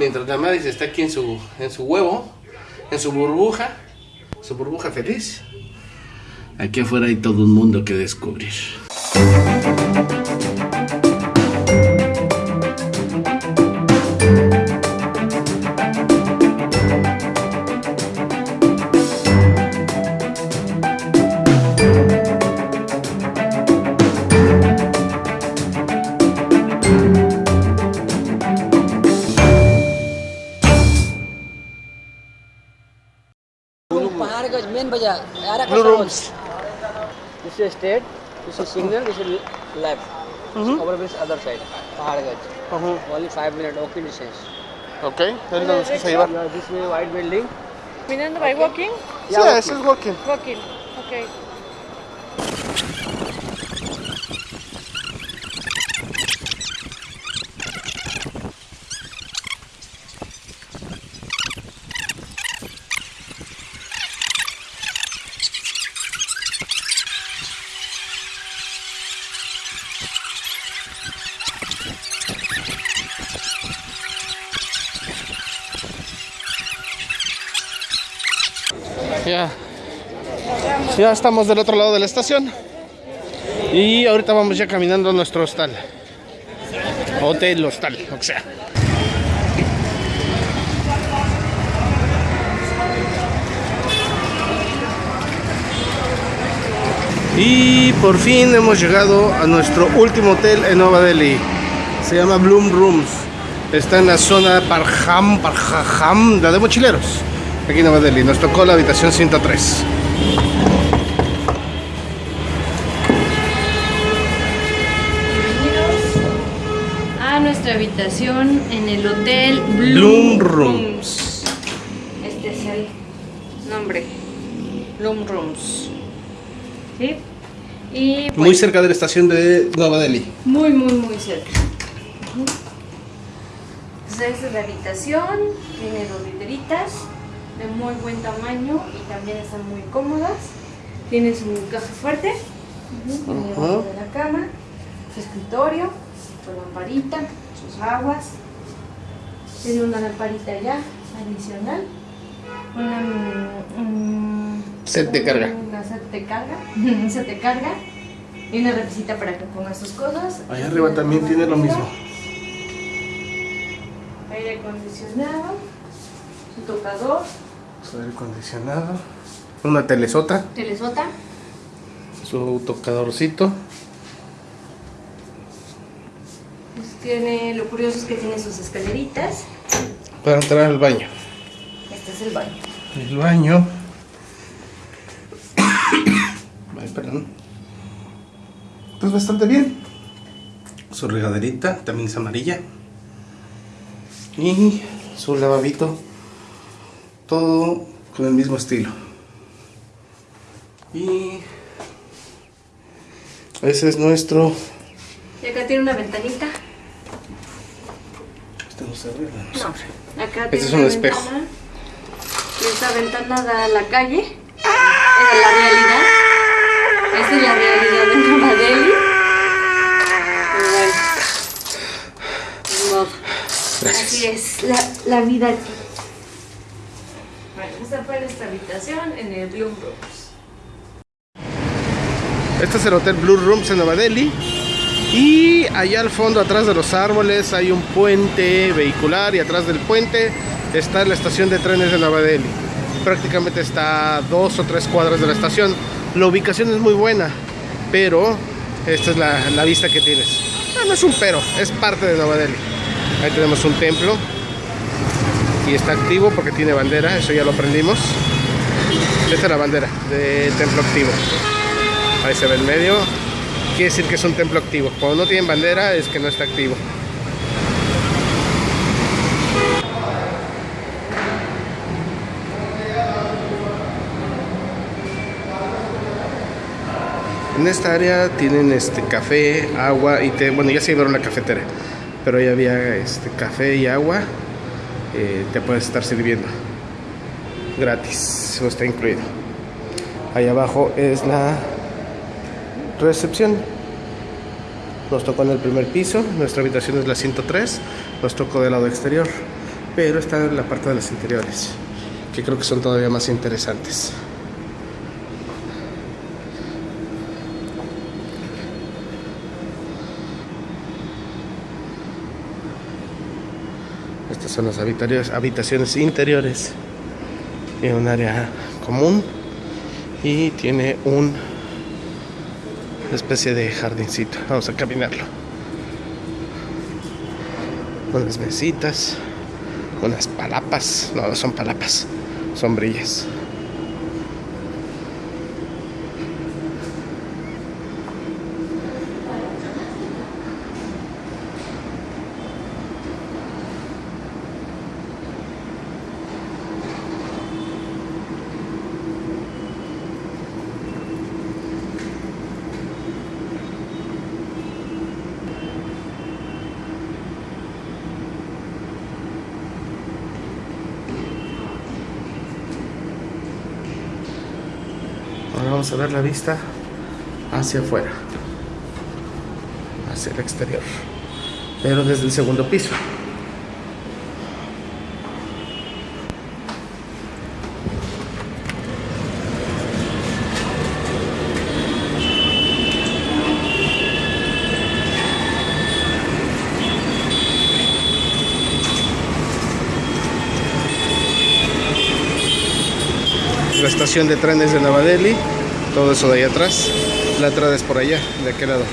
Mientras la está aquí en su, en su huevo, en su burbuja, su burbuja feliz. Aquí afuera hay todo un mundo que descubrir. blue rooms. This is straight, this is single, this is left. Mm-hmm. Overbridge other side, Paharganj. Mm-hmm. Only five minutes, walking distance. Okay, then the उसकी सही This is white building. Minan, okay. by walking? Yeah, yes, it's walking. Walking, Okay. Ya. Estamos del otro lado de la estación. Y ahorita vamos ya caminando a nuestro hostal. Hotel, hostal, o sea. Y por fin hemos llegado a nuestro último hotel en Nueva Delhi. Se llama Bloom Rooms. Está en la zona Parham, Parham, la de mochileros. Aquí en Nueva Delhi. Nos tocó la habitación 103. Bienvenidos a nuestra habitación en el hotel Bloom Bloom, Rooms. Este es el nombre. Bloom Rooms. ¿Sí? Y pues, Muy cerca de la estación de Nueva Delhi. Muy, muy, muy cerca. Entonces, esta es la habitación. Tiene dos literitas de muy buen tamaño y también están muy cómodas. Tiene su caja fuerte. tiene Ajá. debajo de la cama. Su escritorio. Su lamparita. Sus aguas. Tiene una lamparita ya adicional. Una. mm, Set de carga. Una set de carga. un set de carga. Y una repisita para que pongas tus cosas. Allá arriba también tiene lo mismo. Aire acondicionado. Su tocador. Su aire acondicionado. Una telesota. Telesota. Su tocadorcito. Pues tiene, lo curioso es que tiene sus escaleritas. Para entrar al baño. Este es el baño. El baño. Ay, perdón. Pues bastante bien. Su regaderita también es amarilla. Y su lavabito. Todo con el mismo estilo. Y ese es nuestro. Y acá tiene una ventanita. Este no se arregla, no No, acá Este tiene es un espejo. ventana. Esta ventana da a la calle. Esa es la realidad. Esta es la realidad de. Pero bueno. modo. Así es la, la vida aquí. Esta fue nuestra habitación en el Bloom Rooms. Este es el Hotel Blue Rooms en Nueva Delhi. Y allá al fondo, atrás de los árboles, hay un puente vehicular y atrás del puente está la estación de trenes de Nueva Delhi. Prácticamente está a dos o tres cuadras de la estación. La ubicación es muy buena, pero esta es la, la vista que tienes. Ah, no es un pero, es parte de Nueva Delhi. Ahí tenemos un templo y está activo porque tiene bandera, eso ya lo aprendimos. Esta es la bandera de templo activo. Ahí se ve en medio. Quiere decir que es un templo activo. Cuando no tienen bandera es que no está activo. En esta área tienen este café, agua y té. Bueno, ya se llevaron la cafetera, pero ahí había este café y agua. Eh, te puedes estar sirviendo gratis, eso está incluido. Ahí abajo es la recepción. Nos tocó en el primer piso, nuestra habitación es la 103, nos tocó del lado exterior. pero está en la parte de los interiores, que creo que son todavía más interesantes. Estas son las habitaciones, interiores. Tiene un área común y tiene un especie de jardincito. Vamos a caminarlo. Unas mesitas, unas palapas. No, no son palapas, sombrillas. Vamos a ver la vista hacia afuera, hacia el exterior, pero desde el segundo piso. la estación de trenes de Nueva todo eso de ahí atrás. La entrada es por allá, de aquel lado.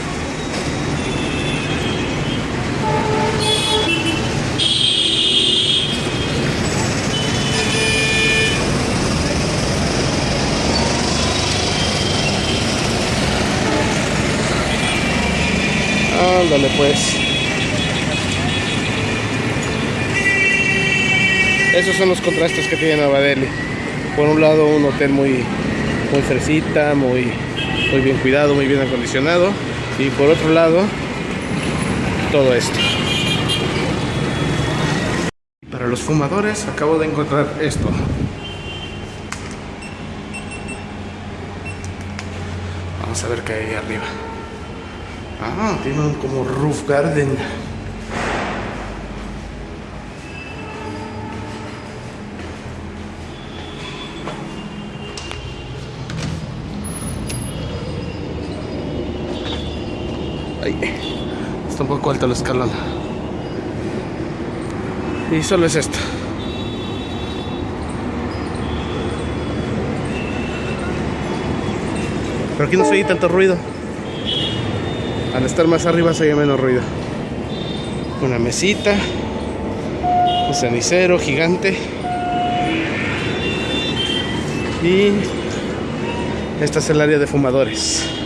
Ándale pues. Esos son los contrastes que tiene Nueva Delhi por un lado un hotel muy muy fresita, muy, muy bien cuidado, muy bien acondicionado y por otro lado todo esto. Para los fumadores acabo de encontrar esto. Vamos a ver qué hay arriba. Ah, tiene un como roof garden. Está un poco alto el escalón. Y solo es esto. Pero aquí no se oye tanto ruido. Al estar más arriba se oye menos ruido. Una mesita. Un cenicero gigante. Y esta es el área de fumadores.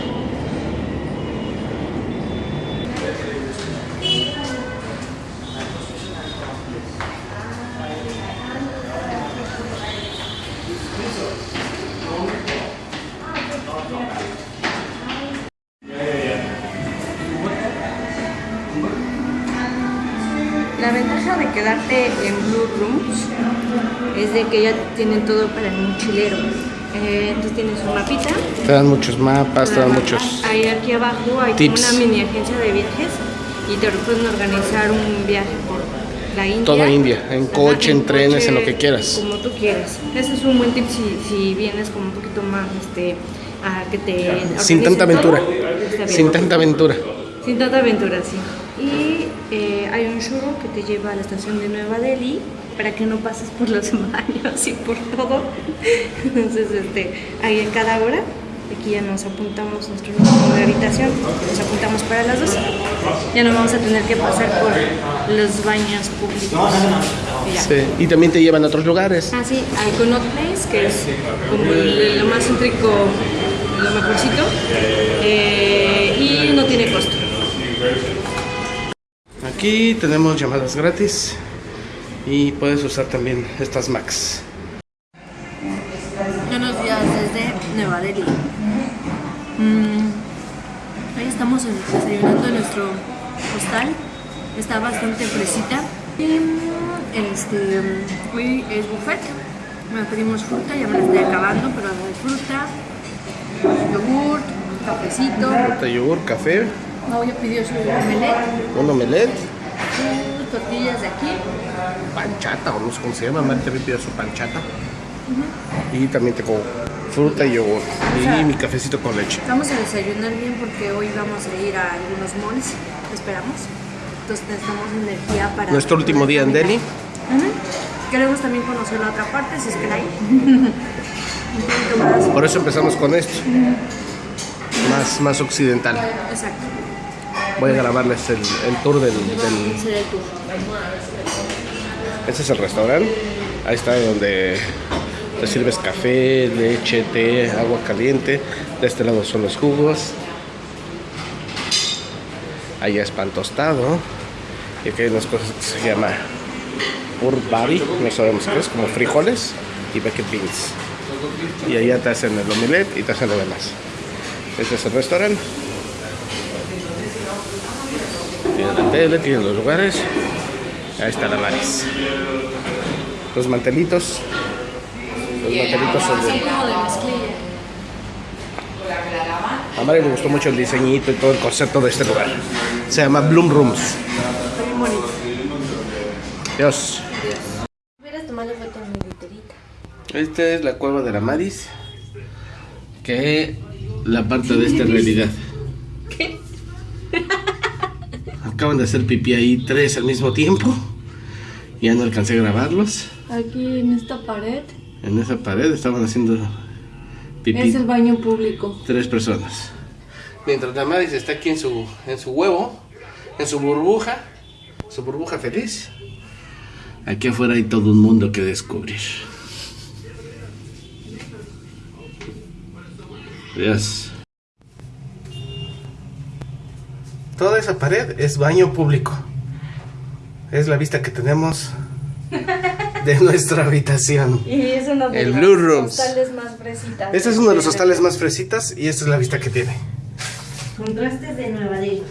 Es de que ya tienen todo para el mochilero. Eh, entonces tienes un mapita. Te dan muchos mapas, te dan Una muchos. mapa. Ahí aquí abajo hay tips. una mini agencia de viajes y te pueden organizar un viaje por la India. Toda India, en Ajá, coche, en trenes, en lo que quieras. Como tú quieras. Ese es un buen tip si, si vienes como un poquito más este, a que te Sin tanta aventura. Sin tanta aventura. Sin tanta aventura, sí. Y eh, hay un churro que te lleva a la estación de Nueva Delhi para que no pases por los baños y por todo. Entonces, este, ahí en cada hora, aquí ya nos apuntamos nuestro número de habitación, nos apuntamos para las dos. Ya no vamos a tener que pasar por los baños públicos. Y. Sí, Y también te llevan a otros lugares. Ah, sí, hay Connaught Place, que es como el- lo más céntrico, lo mejorcito, eh, y no tiene costo. Aquí tenemos llamadas gratis y puedes usar también estas Macs. Buenos días desde Nueva Delhi. Mm, hoy estamos en- desayunando en nuestro hostal. Está bastante fresita. Y mm, este, mm, hoy es buffet. Bueno, pedimos fruta, ya me la estoy acabando, pero hay fruta, yogur, cafecito. Fruta, yogur, café, Mau ya pidió su omelette, un omelette. Tortillas de aquí. panchata o no sé cómo se llama, Mari también pidió su panchata. Y también tengo fruta y yogur. Y sea, mi cafecito con leche. Vamos a desayunar bien porque hoy vamos a ir a algunos malls, esperamos. Entonces necesitamos energía para... Nuestro último día en Delhi. Ujú. Queremos también conocer la otra parte, si es que la hay. Un poquito más. Por eso empezamos con esto. Más, más occidental. Exacto. Voy a grabarles el, tour del, del-. Este es el restaurante. Ahí está donde te sirves café, leche, té, agua caliente. De este lado son los jugos. Allá es pan tostado. Y aquí hay unas cosas que se llama urbari, no sabemos qué es, como frijoles y bucket beans. Y allá te hacen el omelette y te hacen lo demás. Este es el restaurante. Tienen la tele, tienen los lugares. Ahí está la Maris. Los mantelitos. Los mantelitos son de... A Mari le gustó mucho el diseñito y todo el concepto de este lugar. Se llama Bloom Rooms. Está bien bonito. Dios. Hubieras tomado foto en mi literita. Esta es la cueva de la Maris. Que la parte de esta realidad. Acaban de hacer pipí ahí tres al mismo tiempo. Ya no alcancé a grabarlos. Aquí en esta pared En esa pared estaban haciendo pipí. es el baño público. tres personas. Mientras la Maris está aquí en su, en su huevo, en su burbuja, su burbuja feliz, aquí afuera hay todo un mundo que descubrir. Dios. Toda esa pared es baño público. Es la vista que tenemos de nuestra habitación. Y es uno de El los Blue Rooms. hostales más fresitas. Este es uno de los hostales más fresitas y esta es la vista que tiene. Contrastes de Nueva Delhi.